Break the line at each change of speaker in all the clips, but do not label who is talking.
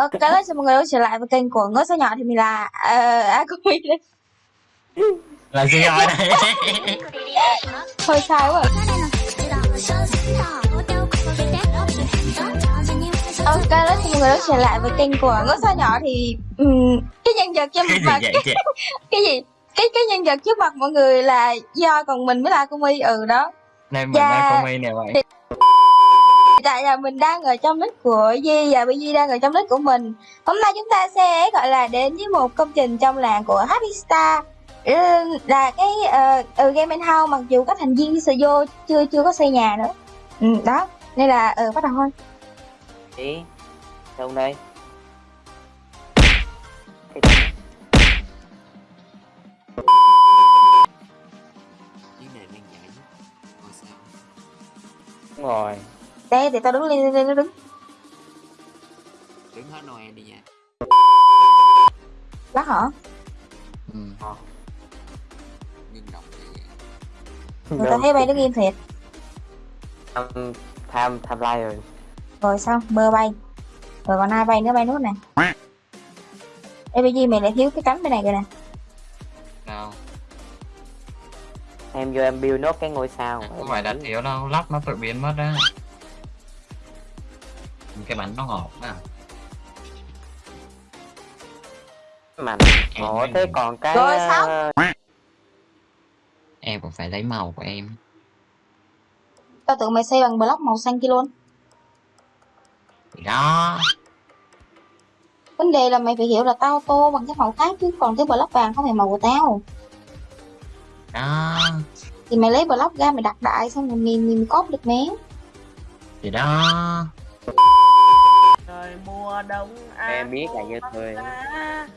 Ok, đó chào mọi người đã trở lại với kênh của Ngôi Sao Nhỏ thì mình là uh, Akumi đây.
là gì rồi đây
Hơi sai quá. Ok, đó chào mọi người đã trở lại với kênh của Ngôi Sao Nhỏ thì um, cái nhân vật mặt
vậy chị
cái gì cái cái nhân vật trước mặt mọi người là do còn mình với là Akumi ừ đó.
này mình
Dạ.
đang comedy nè vậy
Tại là mình đang ở trong nick của Di và Di đang ở trong nick của mình. Hôm nay chúng ta sẽ gọi là đến với một công trình trong làng của Happy Star. Ừ, là cái uh, ừ, game and house mặc dù các thành viên đi vô chưa chưa có xây nhà nữa. Ừ, đó. Nên là ừ, bắt đầu thôi.
đi đâu đây đúng rồi
đây để tao đứng lên lên nó đứng.
Đứng hết Noel đi nha
Lát hả?
ừ.
Ngưng động thì
Người ta thấy bay đứng im thiệt.
tham tham tham lai rồi
Rồi xong, mơ bay. Rồi còn ai bay nữa bay nốt nè. Ê bây giờ mày lại thiếu cái cánh bên này kìa nè.
nào
em vô em build nốt cái ngôi sao
không phải đánh yếu đâu lắp nó tự biến mất á cái bánh nó ngọt à
mà
mới
thế
nhìn.
còn cái
Rồi,
ờ,
sao?
em cũng phải lấy màu của em
Tao tưởng mày xây bằng block màu xanh kia luôn.
thì đó
Vấn đề là mày phải hiểu là tao tô bằng cái màu khác chứ còn cái block vàng không phải màu của tao.
đó
Thì mày lấy block ra mày đặt đại xong rồi mình mình cóp được mé.
thì đó
Trời mùa đông à,
em biết là như thôi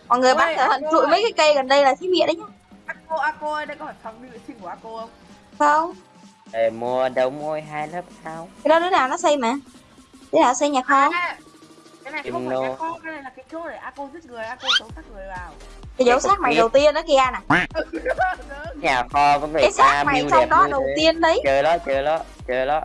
Mọi người
Ôi,
bắt cẩn thận trụi mấy cái cây gần đây là xí mịa đấy nhá.
Ako, Ako ơi, đây có phải phòng đi vệ sinh của Ako không?
Không,
Trời mùa đông ôi hai lớp sao
cái đó đứa nào nó xây mà. Đứa nào xây nhà kho.
À, cái này không phải
nô.
cái kho, cái này là cái chỗ để Ako giết người, Ako sống sát người vào.
Cái dấu xác mày đầu tiên đó kia nè.
nhà kho có người
Cái xác mày trong đó đầu tiên đấy.
chơi đó chơi đó chơi đó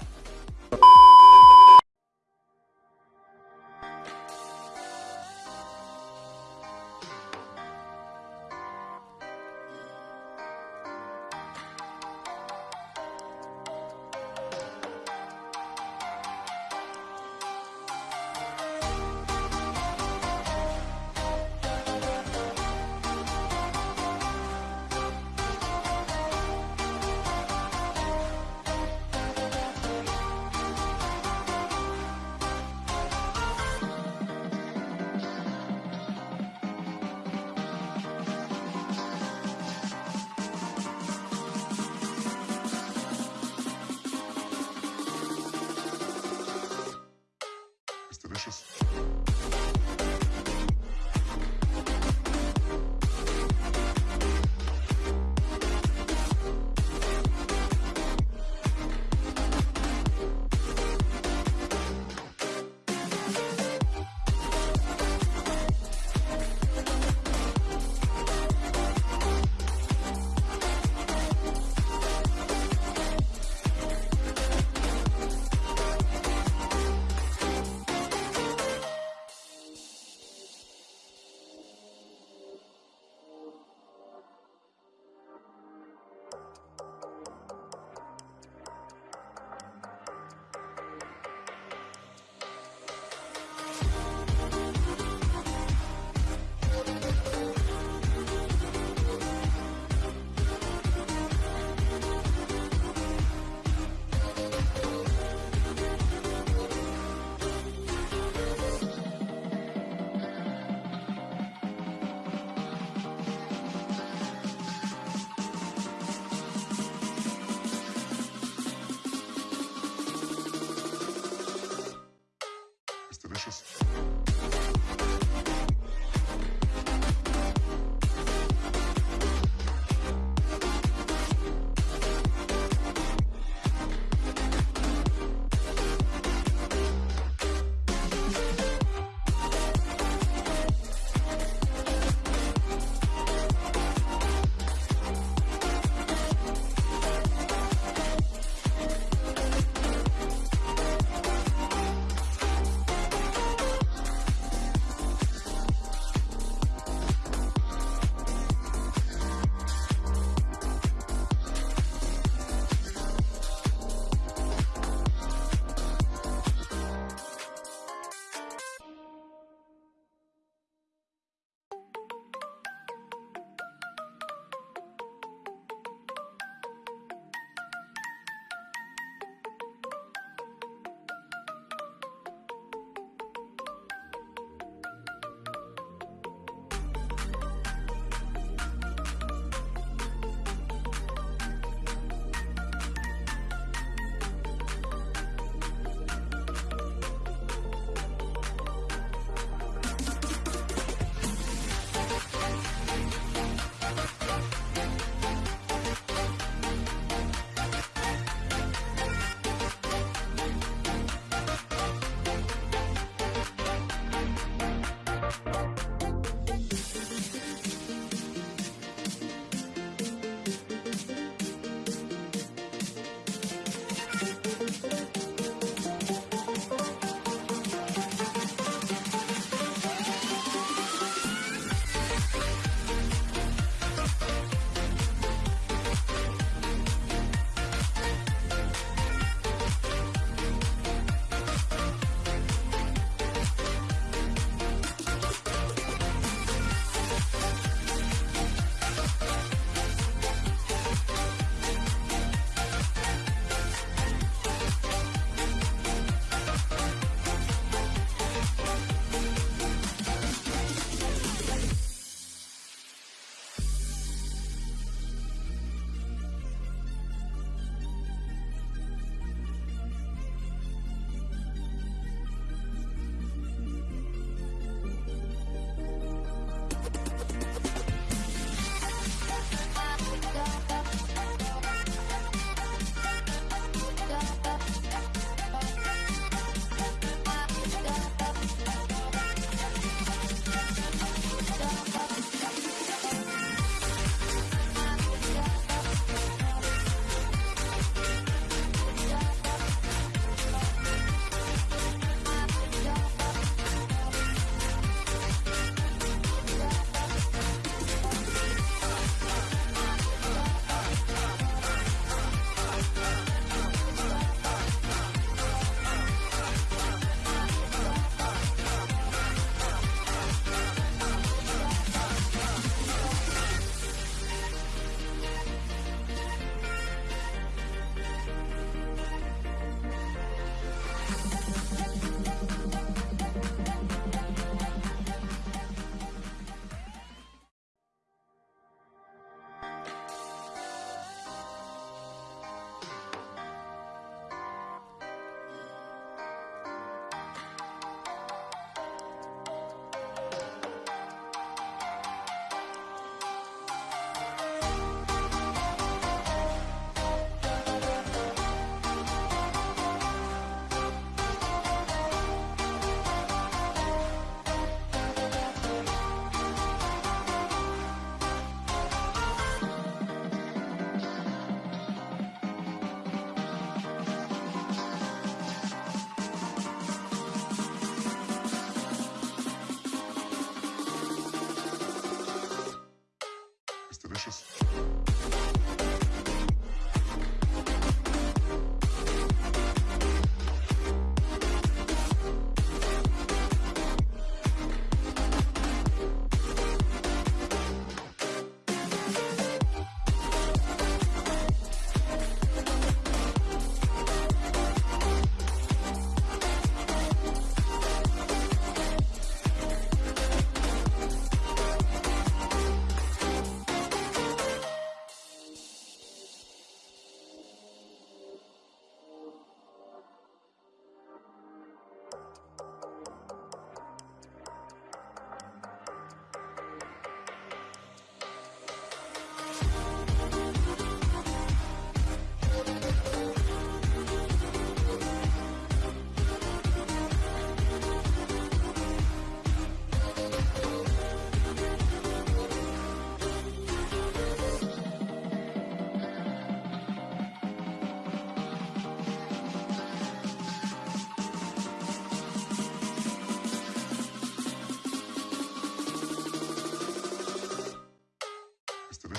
It's delicious.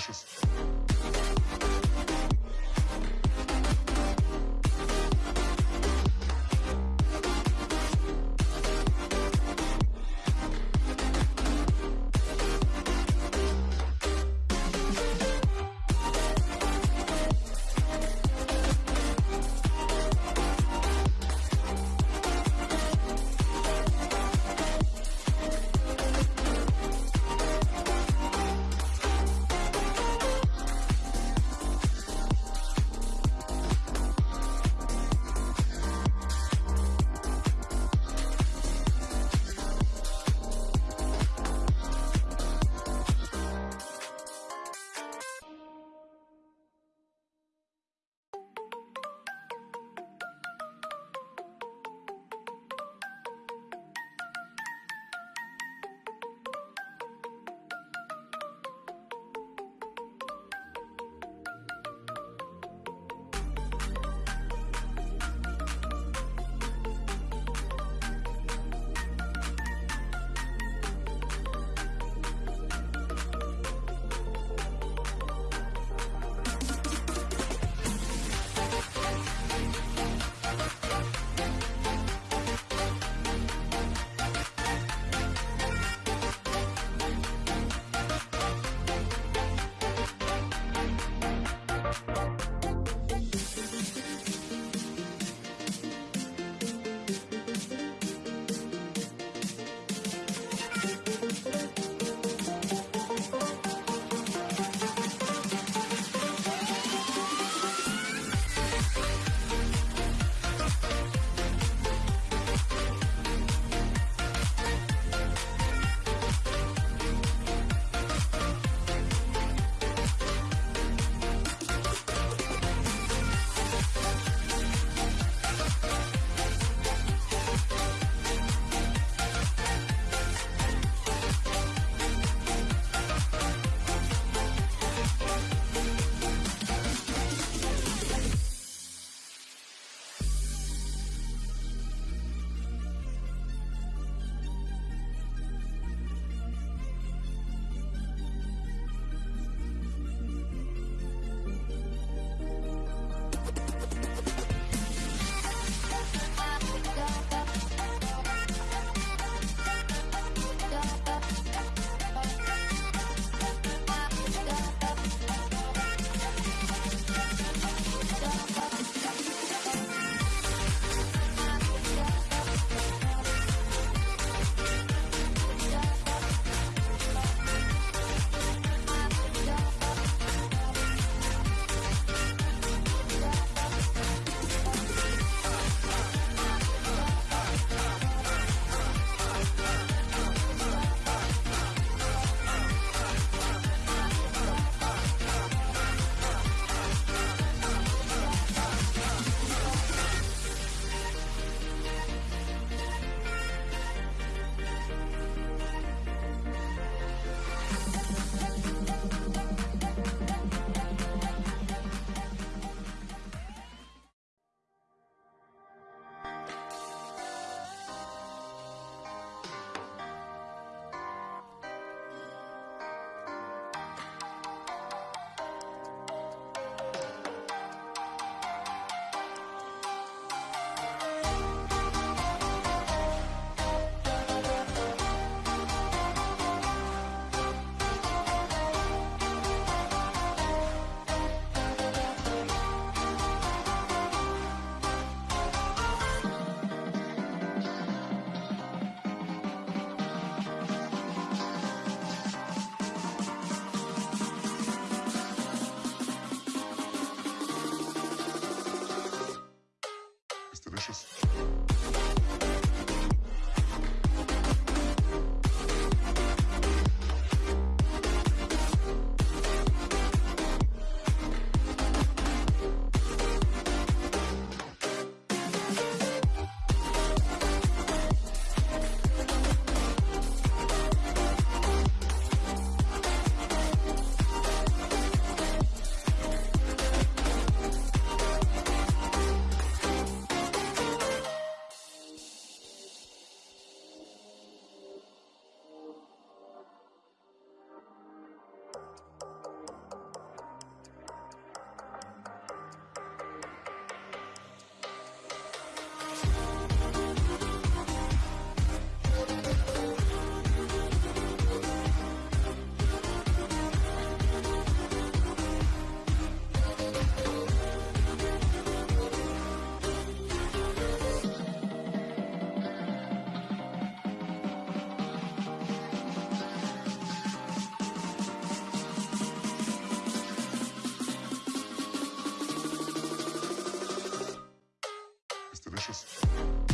bitches. delicious.